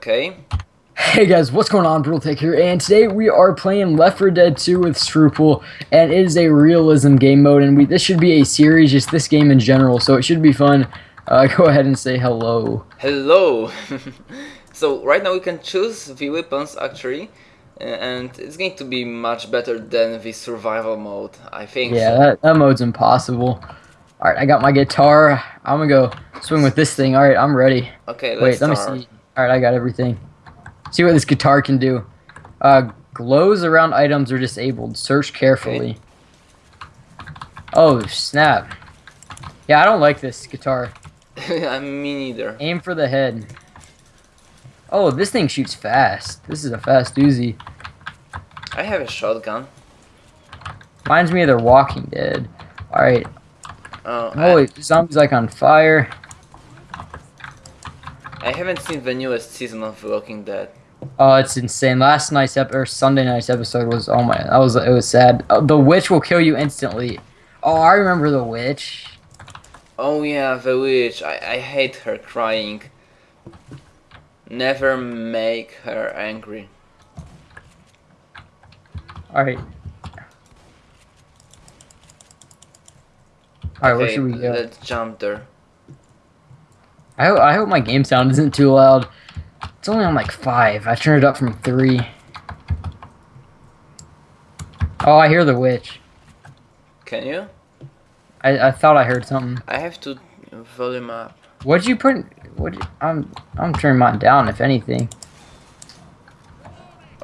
Okay. Hey guys, what's going on? Brutal Tech here, and today we are playing Left 4 Dead 2 with Scruple, and it is a realism game mode, and we this should be a series, just this game in general, so it should be fun. Uh, go ahead and say hello. Hello. so right now we can choose the weapons actually, and it's going to be much better than the survival mode. I think. Yeah, so. that, that mode's impossible. Alright, I got my guitar. I'm gonna go swing with this thing. Alright, I'm ready. Okay, let's Wait, let me see. Alright, I got everything. See what this guitar can do. Uh, glows around items are disabled. Search carefully. Oh, snap. Yeah, I don't like this guitar. I me neither. Aim for the head. Oh, this thing shoots fast. This is a fast doozy. I have a shotgun. Reminds me of The Walking Dead. Alright. Oh, Holy, zombies like on fire. I, haven't seen the newest season of The Walking Dead. Oh, it's insane. Last night's ep- or Sunday night's episode was oh my, that was it was sad. Uh, the witch will kill you instantly. Oh, I remember the witch. Oh yeah, the witch. I, I hate her crying. Never make her angry. All right. All right, where should we go? let's jump there. I hope, I hope my game sound isn't too loud. It's only on like five. I turned it up from three. Oh, I hear the witch. Can you? I, I thought I heard something. I have to volume up. What'd you put? What? I'm I'm turning mine down. If anything,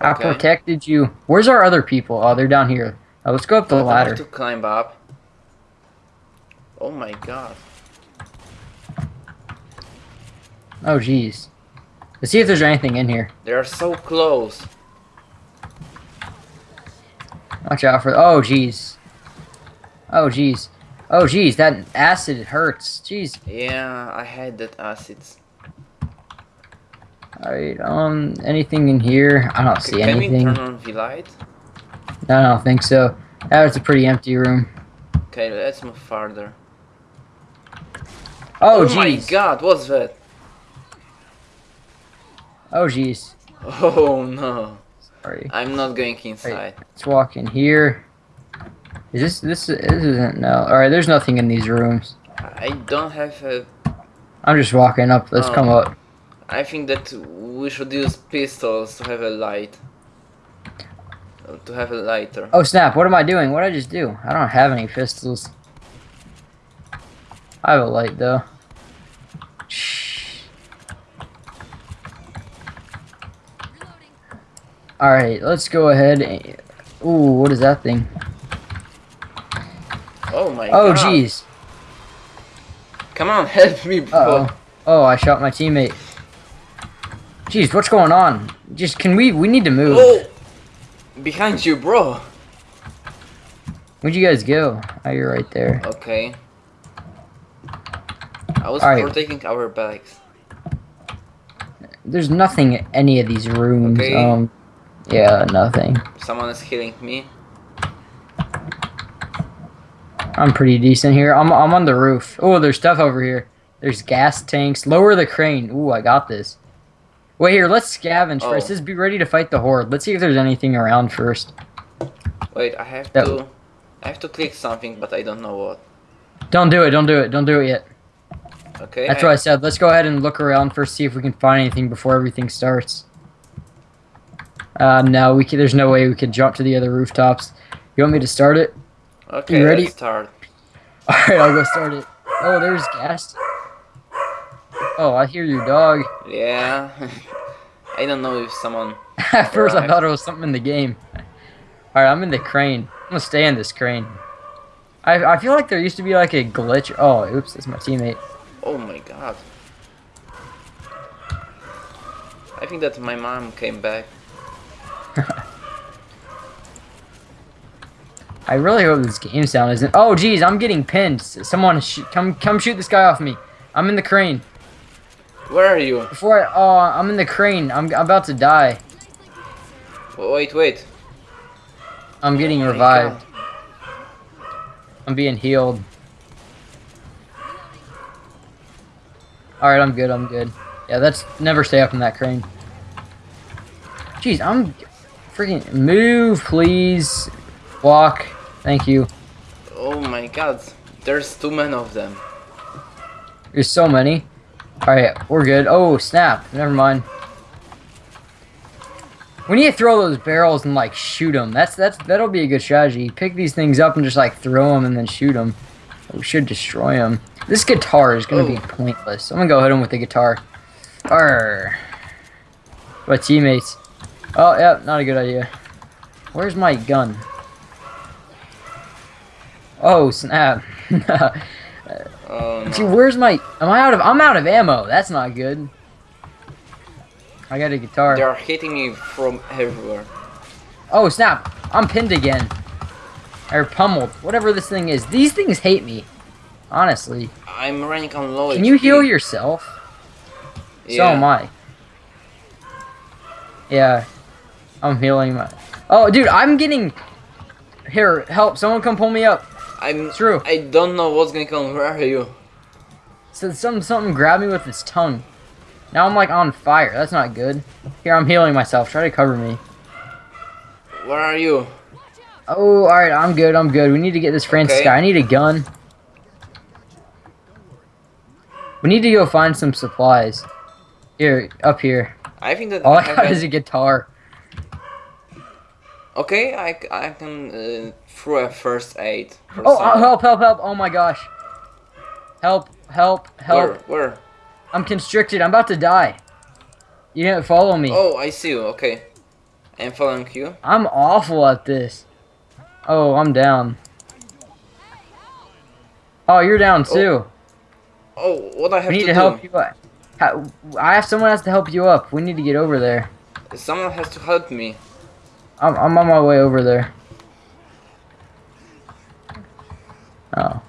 I protected you. Where's our other people? Oh, they're down here. Let's go up the I have ladder. to climb up. Oh my god. Oh, jeez. Let's see if there's anything in here. They are so close. Watch out for. Oh, jeez. Oh, jeez. Oh, jeez. That acid hurts. Jeez. Yeah, I had that acid. Alright, um, anything in here? I don't see anything. Can we turn on the light? No, I don't think so. That was a pretty empty room. Okay, let's move farther. Oh, my god, what's that? Oh, jeez. Oh no. Sorry. I'm not going inside. Let's walk in here. Is this this this isn't no? All right, there's nothing in these rooms. I don't have a... I'm just walking up. Let's Oh. come up. I think that we should use pistols to have a light. To have a lighter. Oh snap! What am I doing? What did I just do? I don't have any pistols. I have a light though. All right, let's go ahead. and- Ooh, what is that thing? Oh my Oh god. Oh, jeez. Come on, help me, bro. Uh oh. Oh, I shot my teammate. Jeez, what's going on? Just can we? We need to move. Oh! Behind you, bro. Where'd you guys go? Oh, you're right there. Okay. I was Alright. protecting our bags. There's nothing in any of these rooms. Okay. Um, yeah, nothing. Someone is healing me. I'm pretty decent here. I'm I'm on the roof. Oh, there's stuff over here. There's gas tanks. Lower the crane. Ooh, I got this. Wait here, let's scavenge Oh. first. Just be ready to fight the horde. Let's see if there's anything around first. Wait, I have That- to... I have to click something, but I don't know what. Don't do it. Don't do it. Don't do it yet. Okay. That's I, what I said. Let's go ahead and look around first, see if we can find anything before everything starts. Uh, no, we can, there's no way we could jump to the other rooftops. You want me to start it? Okay, You ready? start. All right, I'll go start it. Oh, there's gas. Oh, I hear you, dog. Yeah. I don't know if someone... At first, I thought it was something in the game. All right, I'm in the crane. I'm gonna stay in this crane. I I feel like there used to be like a glitch. Oh, oops, that's my teammate. Oh my god. I think that my mom came back. I really hope this game sound isn't. Oh, geez, I'm getting pinned. Someone, sh come come shoot this guy off me. I'm in the crane. Where are you? Before I, oh, I'm in the crane. I'm, I'm about to die. Wait, wait. I'm getting Oh revived. God. I'm being healed. Alright, I'm good, I'm good. Yeah, that's never stay up in that crane. Jeez, I'm freaking move, please. Walk. Thank you. Oh my god, there's too many of them. There's so many. Alright, we're good. Oh, snap. Never mind. We need to throw those barrels and like shoot them. That's that's that'll be a good strategy. Pick these things up and just like throw them and then shoot them. We should destroy them. This guitar is gonna be Oh. pointless. I'm gonna go hit him with the guitar. Arr. My teammates. Oh, yeah, not a good idea. Where's my gun? Oh, snap. Oh See, no. where's my... Am I out of... I'm out of ammo. That's not good. I got a guitar. They are hitting me from everywhere. Oh, snap. I'm pinned again. Or pummeled. Whatever this thing is. These things hate me. Honestly. I'm running on low Can you heal yourself? Yeah. So am I. Yeah. I'm healing my... Oh, dude, I'm getting... Here, help. Someone come pull me up. I'm True. I don't know what's gonna come. Where are you? So some something grabbed me with its tongue. Now I'm like on fire. That's not good. Here, I'm healing myself. Try to cover me. Where are you? Oh, alright, I'm good, I'm good. We need to get this Francis Okay. guy. I need a gun. We need to go find some supplies. Here, up here. I think that All I got is a guitar. Okay, I, I can uh, throw a first aid. Oh, someone. help, help, help. Oh my gosh. Help, help, help. Where? Where? I'm constricted. I'm about to die. You didn't follow me. Oh, I see you. Okay. I'm following you. I'm awful at this. Oh, I'm down. Oh, you're down too. Oh, what I have we need to, to, do? help you up. I have someone has to help you up. We need to get over there. Someone has to help me. I'm, I'm on my way over there. Oh.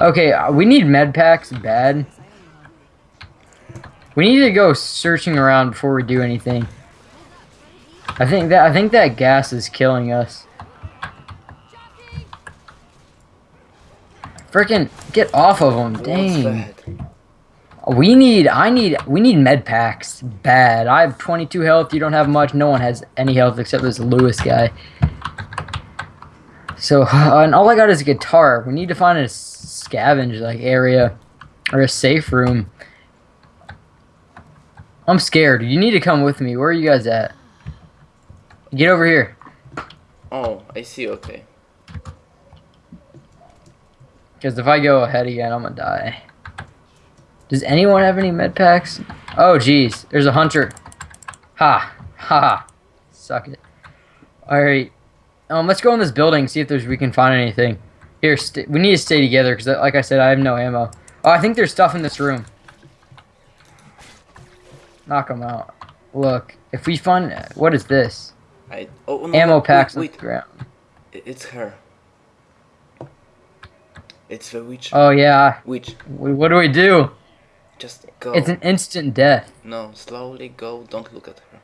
Okay, uh, we need med packs bad. We need to go searching around before we do anything. I think that I think that gas is killing us. Freaking get off of them. What's Dang. We need, I need, we need med packs bad. I have 22 health. You don't have much. No one has any health except this Louis guy. So, and all I got is a guitar. We need to find a scavenge like area or a safe room. I'm scared. You need to come with me. Where are you guys at? Get over here. Oh, I see. Okay. Because if I go ahead again, I'm gonna die. Does anyone have any med packs? Oh, jeez. There's a hunter. Ha. Ha. Suck it. Alright. Um, let's go in this building, see if there's we can find anything. Here, we need to stay together, because like I said, I have no ammo. Oh, I think there's stuff in this room. Knock them out. Look, if we find... What is this? I. Oh no. Ammo wait, packs on Wait, the ground. It's her. It's the witch. Oh, yeah. Witch. What do we do? Just go. It's an instant death. No, slowly go. Don't look at her.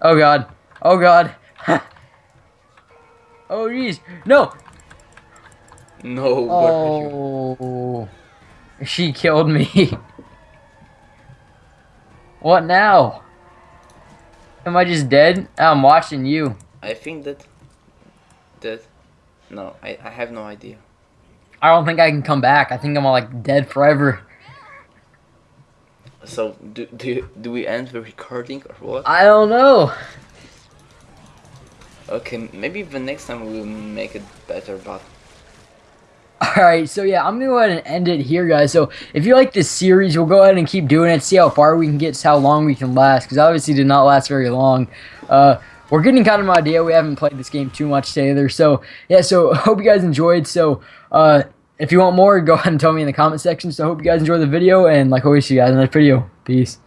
Oh god. Oh god. oh jeez. No. No. Oh. She killed me. what now? Am I just dead? I'm watching you. I think that. That. No, I, I have no idea. I don't think I can come back. I think I'm like dead forever. So do do do we end the recording or what? I don't know. Okay, maybe the next time we'll make it better, but Alright, so yeah, I'm gonna go ahead and end it here, guys. So if you like this series, we'll go ahead and keep doing it, see how far we can get, how long we can last, because obviously did not last very long. Uh, we're getting kind of an idea. We haven't played this game too much together. So yeah, so hope you guys enjoyed. So uh, if you want more, go ahead and tell me in the comment section. So I hope you guys enjoy the video, and like always, see you guys in the next video. Peace.